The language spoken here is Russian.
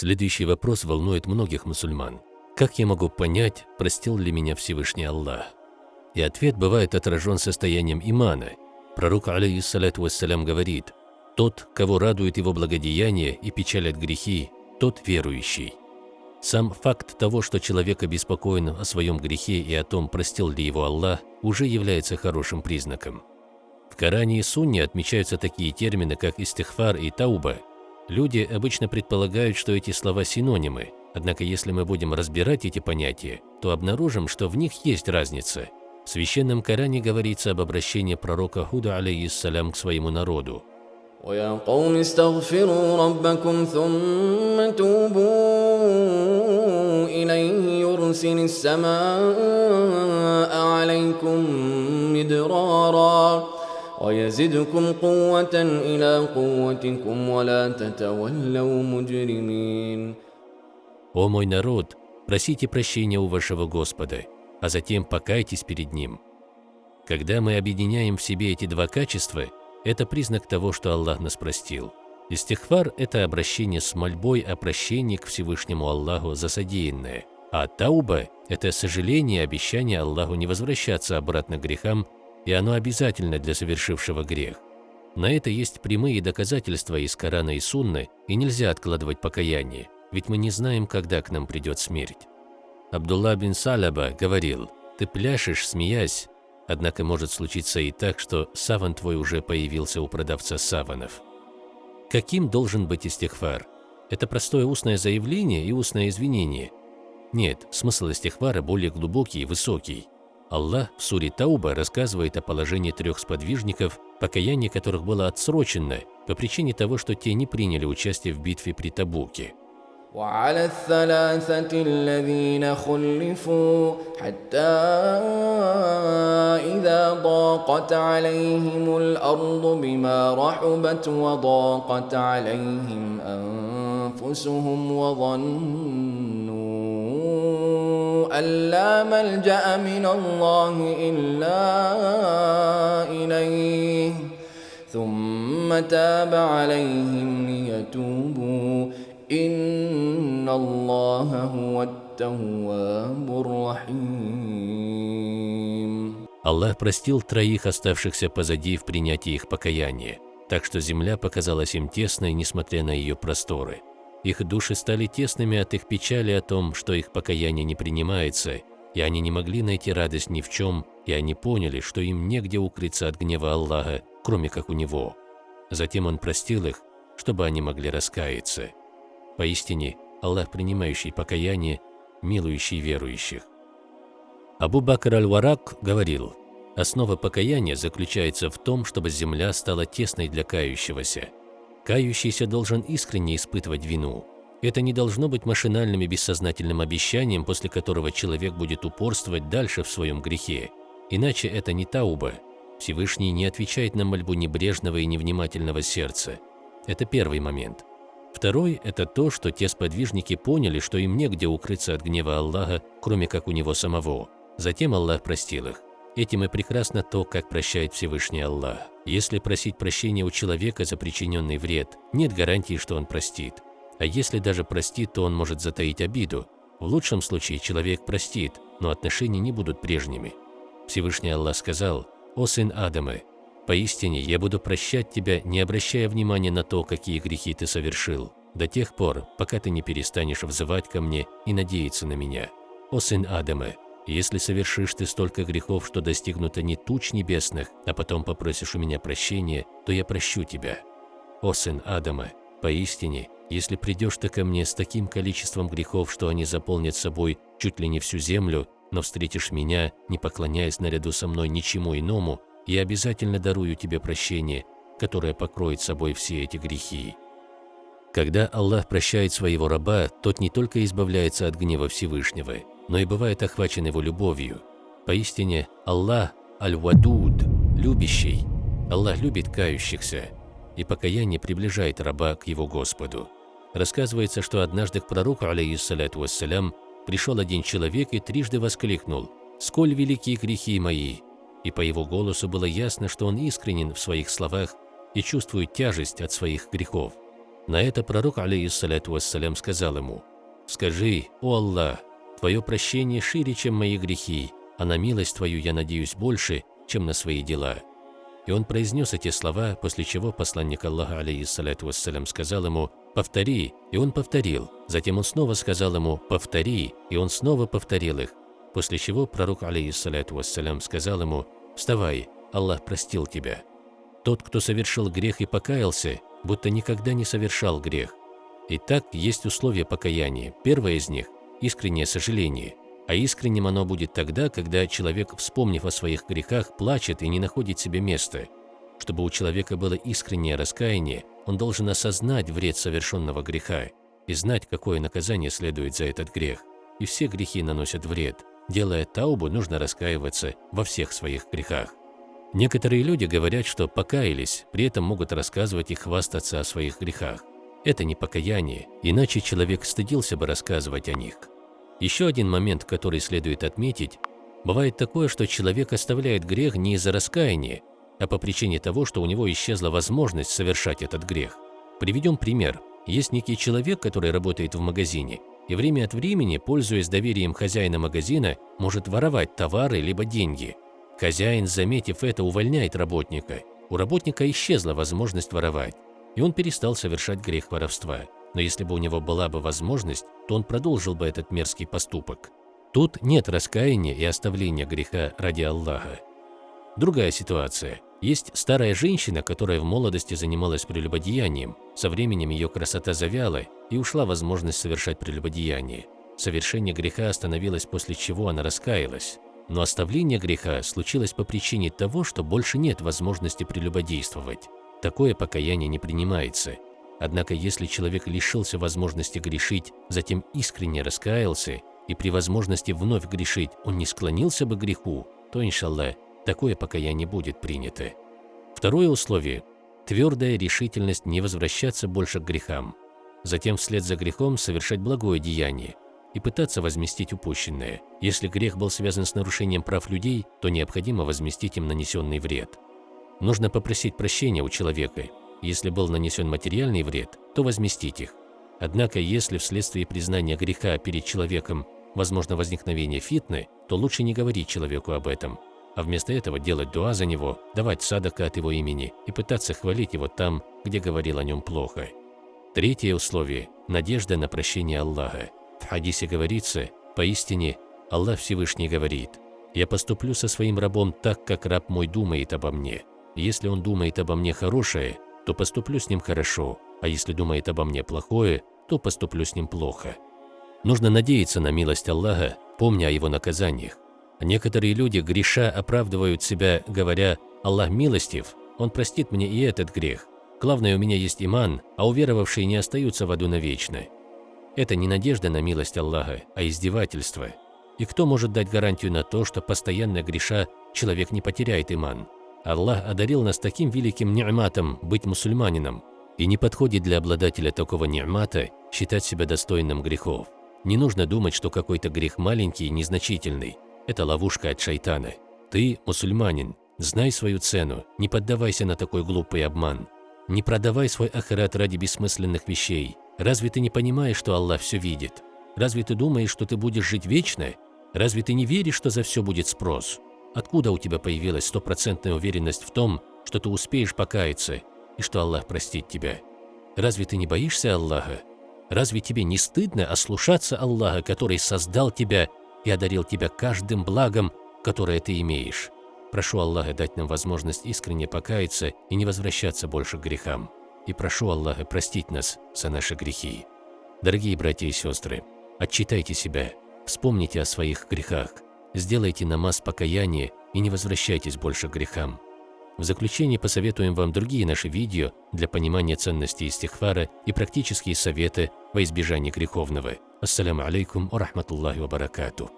Следующий вопрос волнует многих мусульман. Как я могу понять, простил ли меня Всевышний Аллах? И ответ бывает отражен состоянием имана. Пророк, алейхиссалату вассалям, говорит, «Тот, кого радует его благодеяние и печалят грехи, тот верующий». Сам факт того, что человек обеспокоен о своем грехе и о том, простил ли его Аллах, уже является хорошим признаком. В Коране и Сунне отмечаются такие термины, как истихфар и тауба. Люди обычно предполагают, что эти слова синонимы, однако если мы будем разбирать эти понятия, то обнаружим, что в них есть разница. В Священном Коране говорится об обращении пророка Худа, алейхиссалям, к своему народу. ويا قوم استغفروا ربكم ثم توبوا إليه يرسل السماء عليكم مدرارا ويزدكم قوة إلى قوتكم ولا تتولوا مجرمين «О мой народ, просите прощения у вашего Господа, а затем покайтесь перед Ним». Когда мы объединяем в себе эти два качества – это признак того, что Аллах нас простил. Истихфар – это обращение с мольбой о прощении к Всевышнему Аллаху за содеянное. А тауба – это сожаление и обещание Аллаху не возвращаться обратно к грехам, и оно обязательно для совершившего грех. На это есть прямые доказательства из Корана и Сунны, и нельзя откладывать покаяние, ведь мы не знаем, когда к нам придет смерть. Абдулла бин Салаба говорил, «Ты пляшешь, смеясь, Однако может случиться и так, что саван твой уже появился у продавца саванов. Каким должен быть истихфар? Это простое устное заявление и устное извинение? Нет, смысл истихфара более глубокий и высокий. Аллах в суре Тауба рассказывает о положении трех сподвижников, покаяние которых было отсрочено по причине того, что те не приняли участие в битве при Табуке. وعلى الثلاثة الذين خلفوا حتى إذا ضاقت عليهم الأرض بما رحبت وضاقت عليهم أنفسهم وظنوا أن لا ملجأ من الله إلا إليه ثم تاب عليهم ليتوبوا إن الله هو التواب الرحيم Аллах простил троих оставшихся позади в принятии их покаяния, так что земля показалась им тесной, несмотря на ее просторы. их души стали тесными от их печали о том, что их покаяние не принимается, и они не могли найти радость ни в чем, и они поняли, что им негде укрыться от гнева Аллаха, кроме как у Него. Затем Он простил их, чтобы они могли раскаяться. Поистине, Аллах, принимающий покаяние, милующий верующих. Абу Бакр аль-Варак говорил, «Основа покаяния заключается в том, чтобы земля стала тесной для кающегося. Кающийся должен искренне испытывать вину. Это не должно быть машинальным и бессознательным обещанием, после которого человек будет упорствовать дальше в своем грехе. Иначе это не тауба. Всевышний не отвечает на мольбу небрежного и невнимательного сердца. Это первый момент. Второй – это то, что те сподвижники поняли, что им негде укрыться от гнева Аллаха, кроме как у Него самого. Затем Аллах простил их. Этим и прекрасно то, как прощает Всевышний Аллах. Если просить прощения у человека за причиненный вред, нет гарантии, что он простит. А если даже простит, то он может затаить обиду. В лучшем случае человек простит, но отношения не будут прежними. Всевышний Аллах сказал, «О сын Адама, Поистине, я буду прощать тебя, не обращая внимания на то, какие грехи ты совершил, до тех пор, пока ты не перестанешь взывать ко мне и надеяться на меня. О сын Адама, если совершишь ты столько грехов, что достигнуто не туч небесных, а потом попросишь у меня прощения, то я прощу тебя. О сын Адама, поистине, если придешь ты ко мне с таким количеством грехов, что они заполнят собой чуть ли не всю землю, но встретишь меня, не поклоняясь наряду со мной ничему иному, я обязательно дарую тебе прощение, которое покроет собой все эти грехи. Когда Аллах прощает своего раба, тот не только избавляется от гнева Всевышнего, но и бывает охвачен его любовью. Поистине, Аллах Аль-Вадуд, любящий. Аллах любит кающихся, и покаяние приближает раба к его Господу. Рассказывается, что однажды к пророку, алейхиссалату вассалям, пришел один человек и трижды воскликнул «Сколь велики грехи мои!» и по его голосу было ясно, что он искренен в своих словах и чувствует тяжесть от своих грехов. На это пророк, алейхиссаляту вассалям, сказал ему, «Скажи, о Аллах, Твое прощение шире, чем мои грехи, а на милость Твою я надеюсь больше, чем на свои дела». И он произнес эти слова, после чего посланник Аллаха, алейхиссаляту вассалям, сказал ему «Повтори», и он повторил. Затем он снова сказал ему «Повтори», и он снова повторил их. После чего пророк, алейхиссаляту вассалям, сказал ему «Вставай, Аллах простил тебя». Тот, кто совершил грех и покаялся, будто никогда не совершал грех. Итак, есть условия покаяния. Первое из них – искреннее сожаление. А искренним оно будет тогда, когда человек, вспомнив о своих грехах, плачет и не находит себе места. Чтобы у человека было искреннее раскаяние, он должен осознать вред совершенного греха и знать, какое наказание следует за этот грех. И все грехи наносят вред. Делая таубу, нужно раскаиваться во всех своих грехах. Некоторые люди говорят, что покаялись, при этом могут рассказывать и хвастаться о своих грехах. Это не покаяние, иначе человек стыдился бы рассказывать о них. Еще один момент, который следует отметить, бывает такое, что человек оставляет грех не из-за раскаяния, а по причине того, что у него исчезла возможность совершать этот грех. Приведем пример. Есть некий человек, который работает в магазине, и время от времени, пользуясь доверием хозяина магазина, может воровать товары либо деньги – Хозяин, заметив это, увольняет работника. У работника исчезла возможность воровать, и он перестал совершать грех воровства. Но если бы у него была бы возможность, то он продолжил бы этот мерзкий поступок. Тут нет раскаяния и оставления греха ради Аллаха. Другая ситуация. Есть старая женщина, которая в молодости занималась прелюбодеянием. Со временем ее красота завяла, и ушла возможность совершать прелюбодеяние. Совершение греха остановилось, после чего она раскаялась. Но оставление греха случилось по причине того, что больше нет возможности прелюбодействовать. Такое покаяние не принимается. Однако если человек лишился возможности грешить, затем искренне раскаялся, и при возможности вновь грешить он не склонился бы к греху, то, иншаллах, такое покаяние будет принято. Второе условие – твердая решительность не возвращаться больше к грехам. Затем вслед за грехом совершать благое деяние, и пытаться возместить упущенное. Если грех был связан с нарушением прав людей, то необходимо возместить им нанесенный вред. Нужно попросить прощения у человека. Если был нанесен материальный вред, то возместить их. Однако, если вследствие признания греха перед человеком возможно возникновение фитны, то лучше не говорить человеку об этом, а вместо этого делать дуа за него, давать садака от его имени и пытаться хвалить его там, где говорил о нем плохо. Третье условие – надежда на прощение Аллаха. В хадисе говорится, поистине Аллах Всевышний говорит, «Я поступлю со своим рабом так, как раб мой думает обо мне. Если он думает обо мне хорошее, то поступлю с ним хорошо, а если думает обо мне плохое, то поступлю с ним плохо». Нужно надеяться на милость Аллаха, помня о его наказаниях. Некоторые люди, греша, оправдывают себя, говоря «Аллах милостив, Он простит мне и этот грех. Главное, у меня есть иман, а уверовавшие не остаются в аду навечно». Это не надежда на милость Аллаха, а издевательство. И кто может дать гарантию на то, что постоянно греша человек не потеряет иман? Аллах одарил нас таким великим ни'матом быть мусульманином, и не подходит для обладателя такого ни'мата считать себя достойным грехов. Не нужно думать, что какой-то грех маленький и незначительный. Это ловушка от шайтана. Ты мусульманин, знай свою цену, не поддавайся на такой глупый обман. Не продавай свой ахират ради бессмысленных вещей, Разве ты не понимаешь, что Аллах все видит? Разве ты думаешь, что ты будешь жить вечно? Разве ты не веришь, что за все будет спрос? Откуда у тебя появилась стопроцентная уверенность в том, что ты успеешь покаяться и что Аллах простит тебя? Разве ты не боишься Аллаха? Разве тебе не стыдно ослушаться Аллаха, который создал тебя и одарил тебя каждым благом, которое ты имеешь? Прошу Аллаха дать нам возможность искренне покаяться и не возвращаться больше к грехам и прошу Аллаха простить нас за наши грехи. Дорогие братья и сестры, отчитайте себя, вспомните о своих грехах, сделайте намаз покаяния и не возвращайтесь больше к грехам. В заключение посоветуем вам другие наши видео для понимания ценности истихфара и практические советы во избежание греховного. Ассаляму алейкум ва рахматуллахи ва баракатуh.